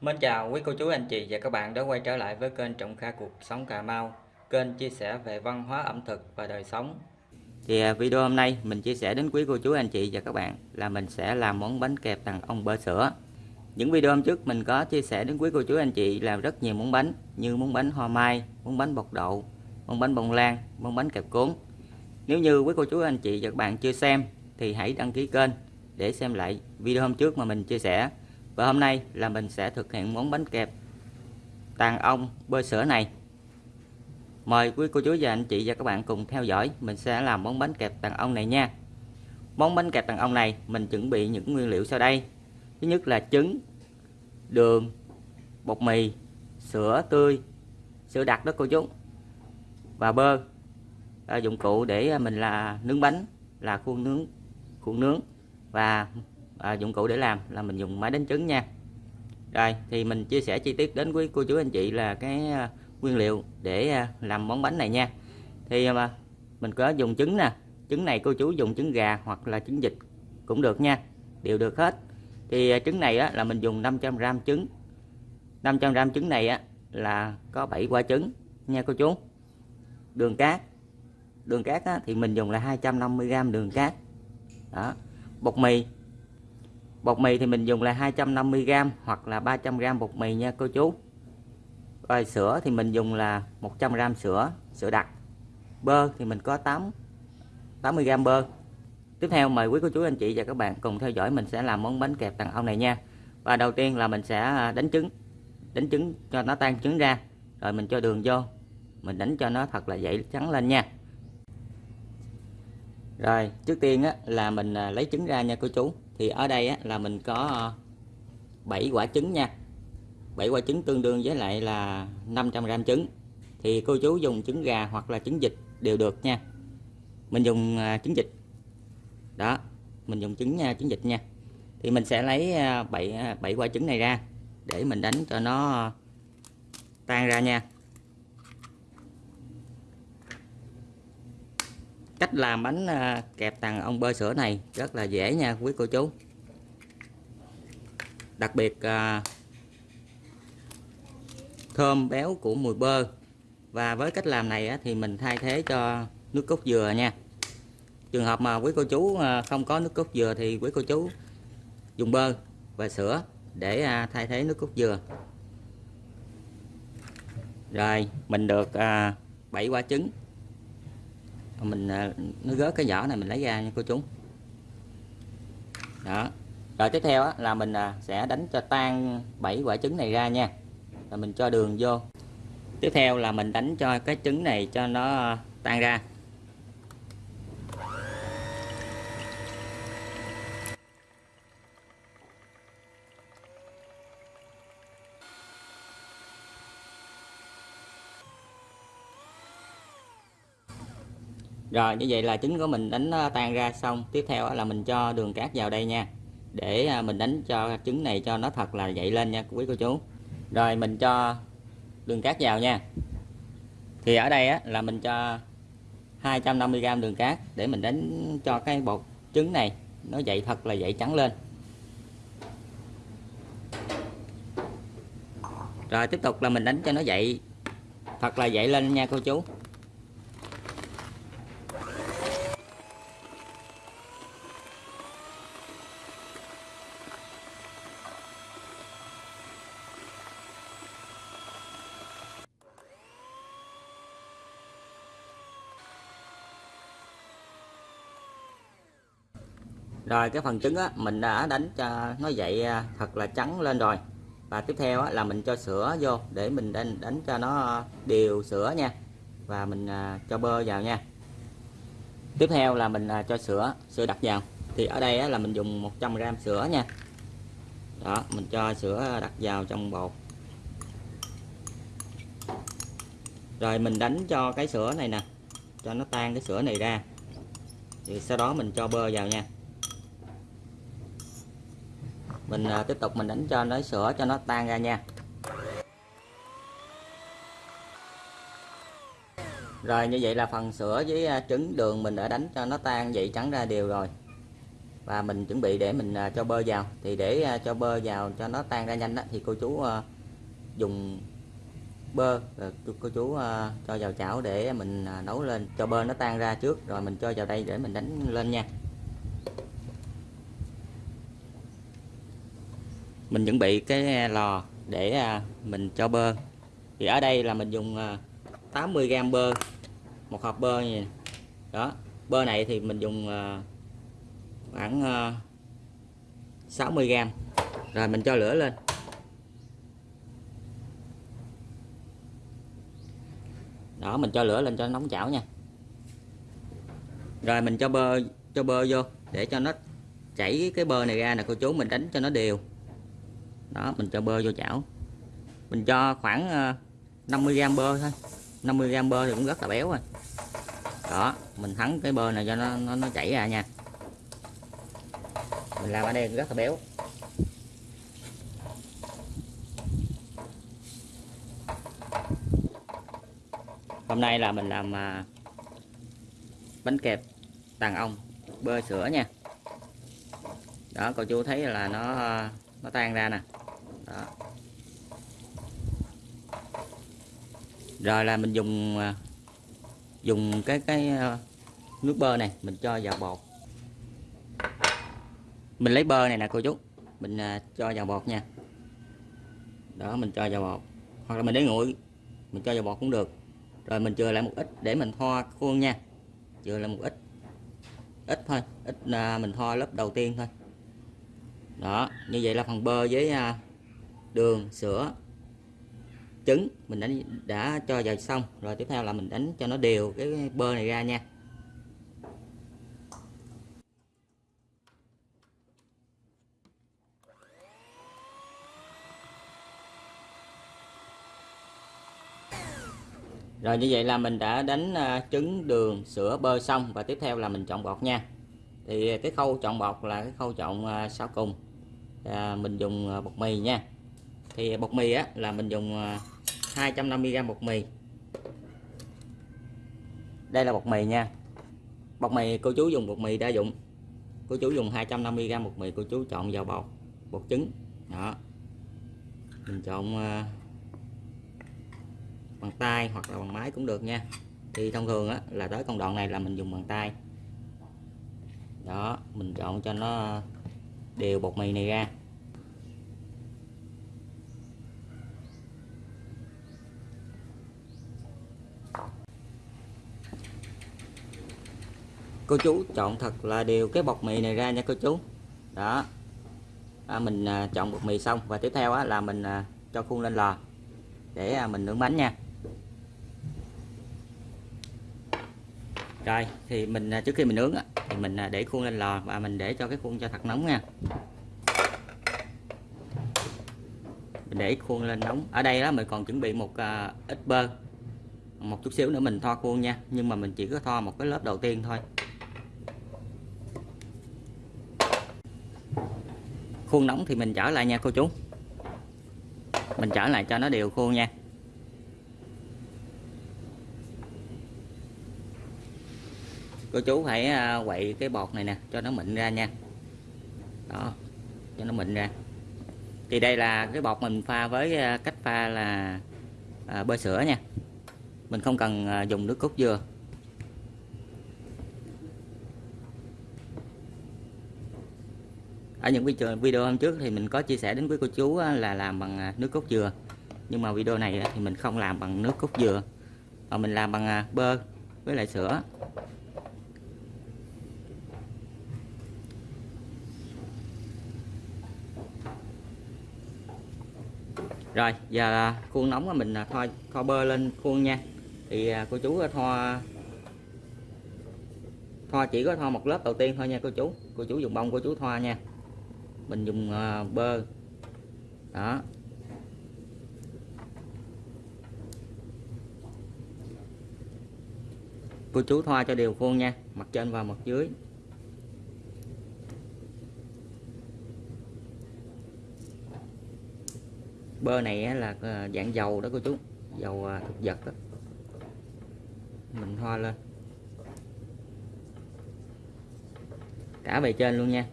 Mến chào quý cô chú anh chị và các bạn đã quay trở lại với kênh Trọng Kha Cuộc Sống Cà Mau Kênh chia sẻ về văn hóa ẩm thực và đời sống. Thì à, video hôm nay mình chia sẻ đến quý cô chú anh chị và các bạn là mình sẽ làm món bánh kẹp tàng ong bơ sữa. Những video hôm trước mình có chia sẻ đến quý cô chú anh chị làm rất nhiều món bánh Như món bánh hoa mai, món bánh bột đậu, món bánh bông lan, món bánh kẹp cuốn. Nếu như quý cô chú anh chị và các bạn chưa xem thì hãy đăng ký kênh để xem lại video hôm trước mà mình chia sẻ và hôm nay là mình sẽ thực hiện món bánh kẹp tàn ong bơ sữa này. Mời quý cô chú và anh chị và các bạn cùng theo dõi. Mình sẽ làm món bánh kẹp tàn ong này nha. Món bánh kẹp tàn ong này mình chuẩn bị những nguyên liệu sau đây. Thứ nhất là trứng, đường, bột mì, sữa tươi, sữa đặc đó cô chú. Và bơ. Dụng cụ để mình là nướng bánh là khuôn nướng khuôn nướng. Và à, dụng cụ để làm là mình dùng máy đánh trứng nha. Rồi thì mình chia sẻ chi tiết đến quý cô chú anh chị là cái à, nguyên liệu để à, làm món bánh này nha. Thì à, mà mình có dùng trứng nè trứng này cô chú dùng trứng gà hoặc là trứng vịt cũng được nha đều được hết. Thì à, trứng này á, là mình dùng 500g trứng. 500g trứng này á, là có 7 quả trứng nha cô chú. Đường cát đường cát á, thì mình dùng là 250g đường cát. Đó bột mì bột mì thì mình dùng là 250g hoặc là 300g bột mì nha cô chú. Rồi sữa thì mình dùng là 100g sữa sữa đặc. Bơ thì mình có 8 80g bơ. Tiếp theo mời quý cô chú anh chị và các bạn cùng theo dõi mình sẽ làm món bánh kẹp tàng ong này nha. Và đầu tiên là mình sẽ à, đánh trứng đánh trứng cho nó tan trứng ra. Rồi mình cho đường vô mình đánh cho nó thật là dậy trắng lên nha. Rồi trước tiên á, là mình à, lấy trứng ra nha cô chú thì ở đây á, là mình có ờ, 7 quả trứng nha. 7 quả trứng tương đương với lại là 500 gram trứng. Thì cô chú dùng trứng gà hoặc là trứng vịt đều được nha. Mình dùng ờ, trứng vịt. Đó mình dùng trứng nha trứng vịt nha. Thì mình sẽ lấy 7 7 quả trứng này ra để mình đánh cho nó tan ra nha. Cách làm bánh à, kẹp tàng ong bơ sữa này rất là dễ nha quý cô chú. Đặc biệt à, thơm béo của mùi bơ. Và với cách làm này thì mình thay thế cho nước cốt dừa nha. Trường hợp mà quý cô chú à, không có nước cốt dừa thì quý cô chú dùng bơ và sữa để thay thế nước cốt dừa. Rồi, mình được 7 quả trứng mình à, nó gớt cái vỏ này mình lấy ra nha cô chú. Đó. Rồi tiếp theo là mình à, sẽ đánh cho tan 7 quả trứng này ra nha. Rồi mình cho đường vô. Tiếp theo là mình đánh cho cái trứng này cho nó à, tan ra. Rồi như vậy là trứng của mình đánh ờ, tan ra. Xong tiếp theo là mình cho đường cát vào đây nha. Để ờ, mình đánh cho trứng này cho nó thật là dậy lên nha quý cô chú. Rồi mình cho đường cát vào nha. Thì ở đây á, là mình cho 250g đường cát để mình đánh cho cái bột trứng này nó dậy thật là dậy trắng lên. Rồi tiếp tục là mình đánh cho nó dậy thật là dậy lên nha cô chú. Rồi cái phần trứng á mình đã đánh cho nó dậy à, thật là trắng lên rồi. Và tiếp theo á, là mình cho sữa vô để mình đánh, đánh cho nó đều sữa nha. Và mình à, cho bơ vào nha. Tiếp theo là mình à, cho sữa sữa đặt vào thì ở đây á, là mình dùng 100g sữa nha. Đó mình cho sữa đặt vào trong bột. Rồi mình đánh cho cái sữa này nè cho nó tan cái sữa này ra. Thì sau đó mình cho bơ vào nha mình à, tiếp tục mình đánh cho nó sữa cho nó tan ra nha. Rồi như vậy là phần sữa với à, trứng đường mình đã đánh cho nó tan vậy trắng ra đều rồi. Và mình chuẩn bị để mình à, cho bơ vào. Thì để à, cho bơ vào cho nó tan ra nhanh đó, thì cô chú à, dùng bơ à, rồi cô, chú à, cho vào chảo để mình à, nấu lên cho bơ nó tan ra trước. Rồi mình cho vào đây để mình đánh lên nha. Mình chuẩn bị cái à, lò để à, mình cho bơ. Thì ở đây là mình dùng à, 80g bơ, một hộp bơ như đó, bơ này thì mình dùng khoảng 60g rồi mình cho lửa lên. Đó, mình cho lửa lên cho nó nóng chảo nha. Rồi mình cho bơ cho bơ vô để cho nó chảy cái bơ này ra nè, cô chú mình đánh cho nó đều đó mình cho bơ vô chảo. Mình cho khoảng ờ, 50g bơ thôi. 50g bơ thì cũng rất là béo rồi. Đó mình thắng cái bơ này cho nó nó, nó chảy ra nha. Mình làm ở đây rất là béo. Hôm nay là mình làm ờ, bánh kẹp đàn ong bơ sữa nha. Đó cô chú thấy là nó ờ, nó tan ra nè đó. rồi là mình dùng à, dùng cái cái à, nước bơ này mình cho vào bột. Mình lấy bơ này nè cô chú, mình à, cho vào bột nha. Đó, mình cho vào bột. Hoặc là mình để nguội, mình cho vào bột cũng được. Rồi mình chừa lại một ít để mình thoa khuôn nha. Chừa lại một ít. Ít thôi, ít mình thoa lớp đầu tiên thôi. Đó, như vậy là phần bơ với đường sữa trứng mình đã đã cho vào xong rồi tiếp theo là mình đánh cho nó đều cái bơ này ra nha Rồi như vậy là mình đã đánh à, trứng, đường, sữa, bơ xong và tiếp theo là mình chọn bột nha. Thì cái khâu chọn bột là cái khâu chọn à, sau cùng. À, mình dùng à, bột mì nha. Thì bột mì á là mình dùng à, 250g bột mì. Đây là bột mì nha. Bột mì cô chú dùng bột mì đa dụng. Cô chú dùng 250g bột mì cô chú chọn vào bột bột trứng. Đó. Mình chọn à, bằng tay hoặc là bằng máy cũng được nha thì thông thường á, là tới công đoạn này là mình dùng bằng tay đó mình chọn cho nó à, đều bột mì này ra cô chú chọn thật là đều cái bột mì này ra nha cô chú. Đó. À, mình à, chọn bột mì xong và tiếp theo á, là mình à, cho khuôn lên lò để à, mình nướng bánh nha. Rồi thì mình à, trước khi mình nướng á, thì mình à, để khuôn lên lò và mình để cho cái khuôn cho thật nóng nha. Mình để khuôn lên nóng. Ở đây đó mình còn chuẩn bị một à, ít bơ một chút xíu nữa mình thoa khuôn nha nhưng mà mình chỉ có thoa một cái lớp đầu tiên thôi. Khuôn nóng thì mình trở lại nha cô chú. Mình trở lại cho nó đều khuôn nha. Cô chú phải à, quậy cái bột này nè, cho nó mịn ra nha. Đó, cho nó mịn ra. Thì đây là cái bột mình pha với à, cách pha là à, bơ sữa nha. Mình không cần dùng nước cốt dừa. Ở những video hôm trước thì mình có chia sẻ đến quý cô chú là làm bằng à, nước cốt dừa. Nhưng mà video này thì mình không làm bằng nước cốt dừa, mà mình làm bằng à, bơ với lại sữa. Rồi, giờ à, khuôn nóng mình thoa thoa bơ lên khuôn nha. Thì cô chú thoa thoa chỉ có thoa một lớp đầu tiên thôi nha cô chú. Cô chú dùng bông cô chú thoa nha mình dùng uh, bơ. Đó. Cô chú thoa cho đều khuôn nha mặt trên và mặt dưới. Bơ này là à, dạng dầu đó cô chú dầu à, thực vật đó. mình thoa lên. Cả bề trên luôn nha.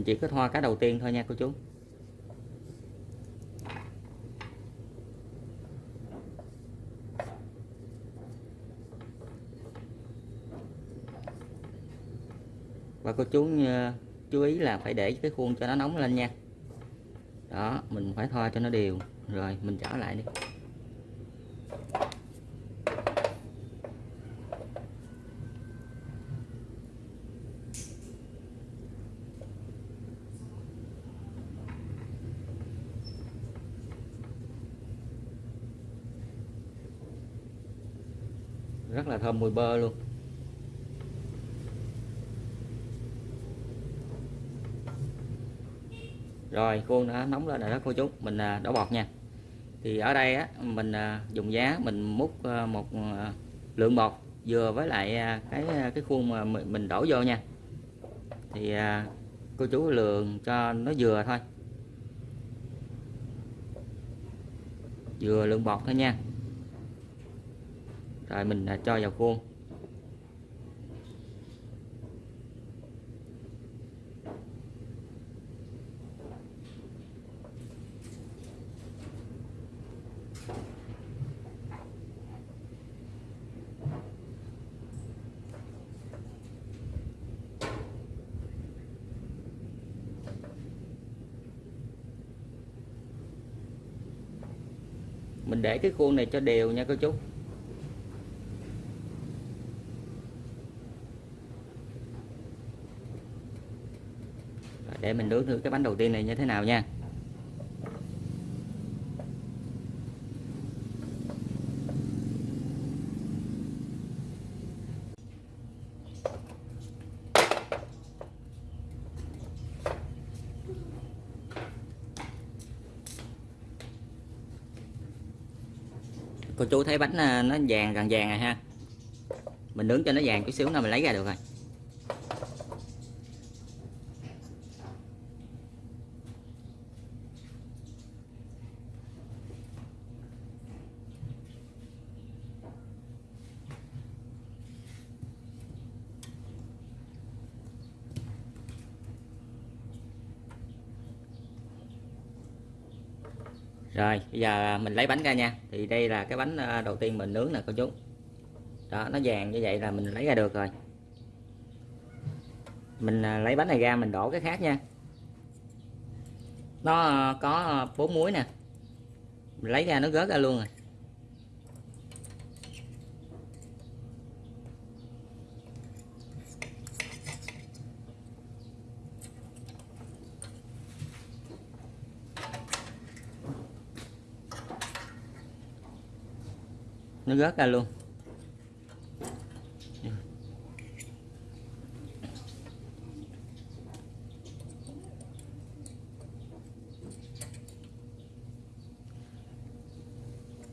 Mình chỉ kết thoa cái đầu tiên thôi nha, cô chú. Và cô chú ờ, chú ý là phải để cái khuôn cho nó nóng lên nha. Đó, mình phải thoa cho nó đều. Rồi, mình trở lại đi. Mùi bơ luôn. Rồi, khuôn đã nóng lên rồi đó, cô chú. Mình à, đổ bọt nha. Thì ở đây á, mình à, dùng giá, mình múc à, một lượng bọt vừa với lại cái cái khuôn mà mình đổ vô nha. Thì cô chú lượng cho nó vừa thôi. Vừa lượng bọt thôi nha rồi mình cho vào khuôn. Mình để cái khuôn này cho đều nha cô chú. Để mình nướng thử cái bánh đầu tiên này như thế nào nha. Cô chú thấy bánh à, nó vàng gần vàng rồi ha. Mình nướng cho nó vàng chút xíu nữa mình lấy ra được rồi. Rồi, bây giờ à, mình lấy bánh ra nha. Thì đây là cái bánh à, đầu tiên mình nướng nè, cô chú. Đó, nó vàng như vậy là mình lấy ra được rồi. Mình à, lấy bánh này ra, mình đổ cái khác nha. Nó có bốn muối nè. Mình lấy ra, nó gớt ra luôn rồi. Nó rớt ra luôn.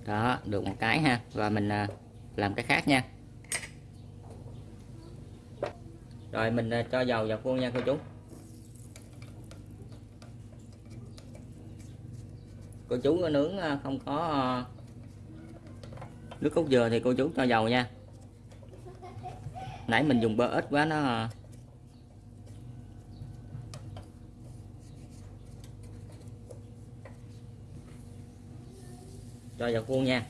Đó, được một cái ha. Và mình à, làm cái khác nha. Rồi, mình à, cho dầu vào khuôn nha cô chú. Cô chú nướng à, không có nước cốt dừa thì cô chú cho dầu nha. Nãy mình dùng bơ ít quá nó à. cho vào khuôn nha.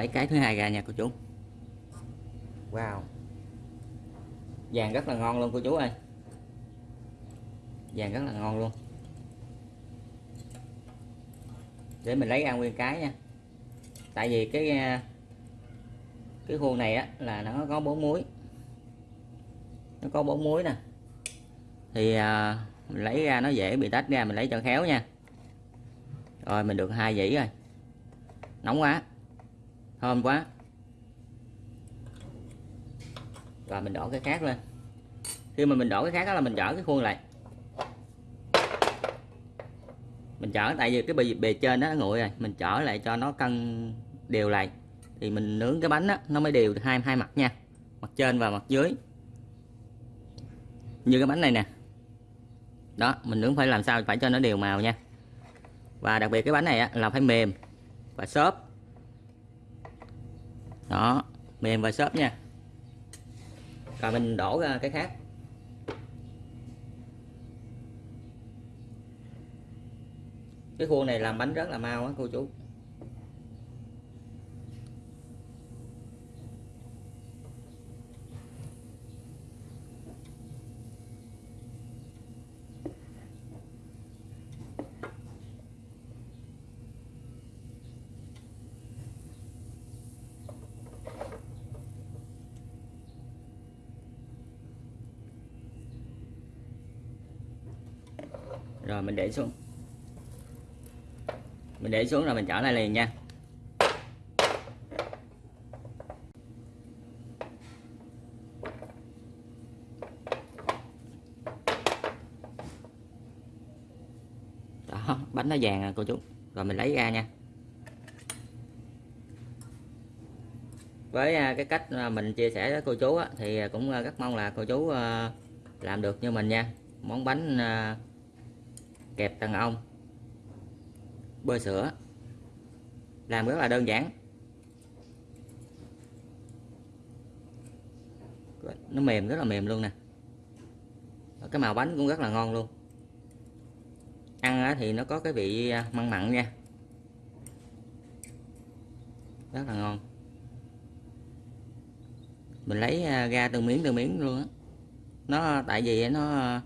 Lấy cái thứ hai ra nha cô chú. Wow. Vàng rất là ngon luôn cô chú ơi. Vàng rất là ngon luôn. Để mình lấy ra nguyên cái nha. Tại vì cái à, cái khuôn này á là nó có bốn muối nó có bốn muối nè. Thì à, mình lấy ra nó dễ bị tách ra mình lấy cho khéo nha. Rồi mình được hai dĩ rồi. Nóng quá thơm quá. Và mình đổ cái khác lên. Khi mà mình đổ cái khác đó là mình dở cái khuôn lại. Mình chở tại vì cái bề, bề trên đó nó nguội rồi. Mình chở lại cho nó cân đều lại. Thì mình nướng cái bánh đó, nó mới đều hai hai mặt nha. Mặt trên và mặt dưới. Như cái bánh này nè. Đó mình nướng phải làm sao? Phải cho nó đều màu nha. Và đặc biệt cái bánh này á, là phải mềm và xốp đó mềm và xốp nha. Rồi mình đổ ra cái khác. Cái khuôn này làm bánh rất là mau á, cô chú. Rồi, mình để xuống. Mình để xuống rồi mình trở lại liền nha. Đó, bánh nó vàng à cô chú. Rồi, mình lấy ra nha. Với à, cái cách à, mình chia sẻ với cô chú thì à, cũng rất mong là cô chú làm được như mình nha. Món bánh kẹp tầng ong bơ sữa. Làm rất là đơn giản. Nó mềm, rất là mềm luôn nè. Cái màu bánh cũng rất là ngon luôn. Ăn thì nó có cái vị măng mặn mặn nha. Rất là ngon. Mình lấy à, ra từng miếng từng miếng luôn á. Nó, tại vì nó à,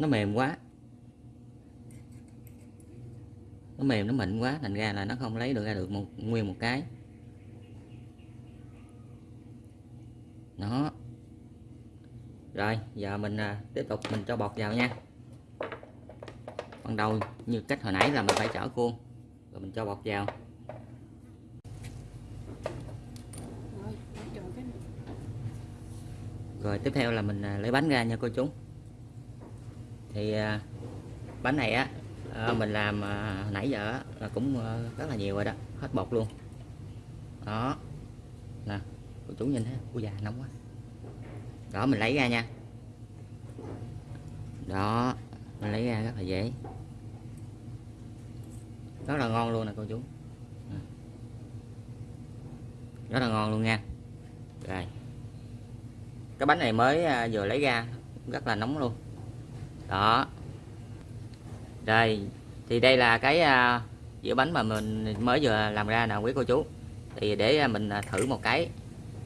nó mềm quá. Nó mềm nó mịn quá thành ra là nó không lấy được ra được một nguyên một cái. Nó, rồi giờ mình à, tiếp tục mình cho bột vào nha. Ban đầu như cách hồi nãy là mình phải chở khuôn rồi mình cho bột vào. Rồi tiếp theo là mình à, lấy bánh ra nha cô chú thì à, bánh này á à, mình làm à, nãy giờ là cũng rất là nhiều rồi đó, hết bột luôn. Đó. Nè, cô chú nhìn thấy ui già nóng quá. Đó, mình lấy ra nha. Đó, mình lấy ra rất là dễ. Rất là ngon luôn nè, cô chú. Ừ. Rất là ngon luôn nha. Rồi. Cái bánh này mới vừa lấy ra, rất là nóng luôn đó. Rồi thì đây là cái uh, dĩa bánh mà mình mới vừa làm ra nè quý cô chú. Thì để à, mình à, thử một cái.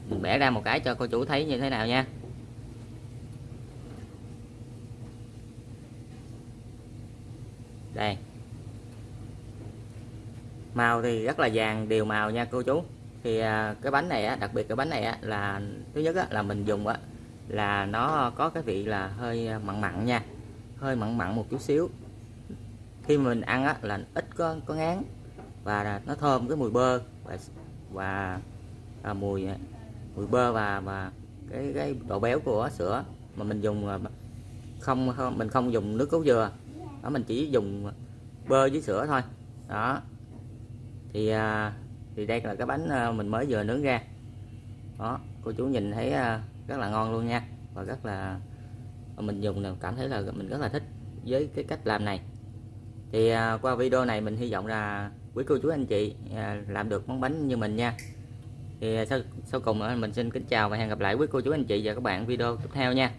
Mình bẻ ra một cái cho cô chú thấy như thế nào nha. Đây. Màu thì rất là vàng đều màu nha cô chú. Thì cái bánh này á, đặc biệt cái bánh này á, là thứ nhất á, là mình dùng á, là nó có cái vị là hơi mặn mặn nha hơi mặn mặn một chút xíu. Khi mình ăn á, là ít có có ngán và nó thơm cái mùi bơ và và à, mùi mùi bơ và và cái cái độ béo của sữa mà mình dùng không, không mình không dùng nước cốt dừa. Đó mình chỉ dùng bơ với sữa thôi. Đó. Thì à, thì đây là cái bánh à, mình mới vừa nướng ra. Đó cô chú nhìn thấy à, rất là ngon luôn nha và rất là Ờ, mình dùng là cảm thấy là mình rất là thích với cái cách làm này. Thì à, qua video này mình hy vọng là quý cô chú anh chị à, làm được món bánh như mình nha. Thì à, sau, sau cùng mình xin kính chào và hẹn gặp lại quý cô chú anh chị và các bạn video tiếp theo nha.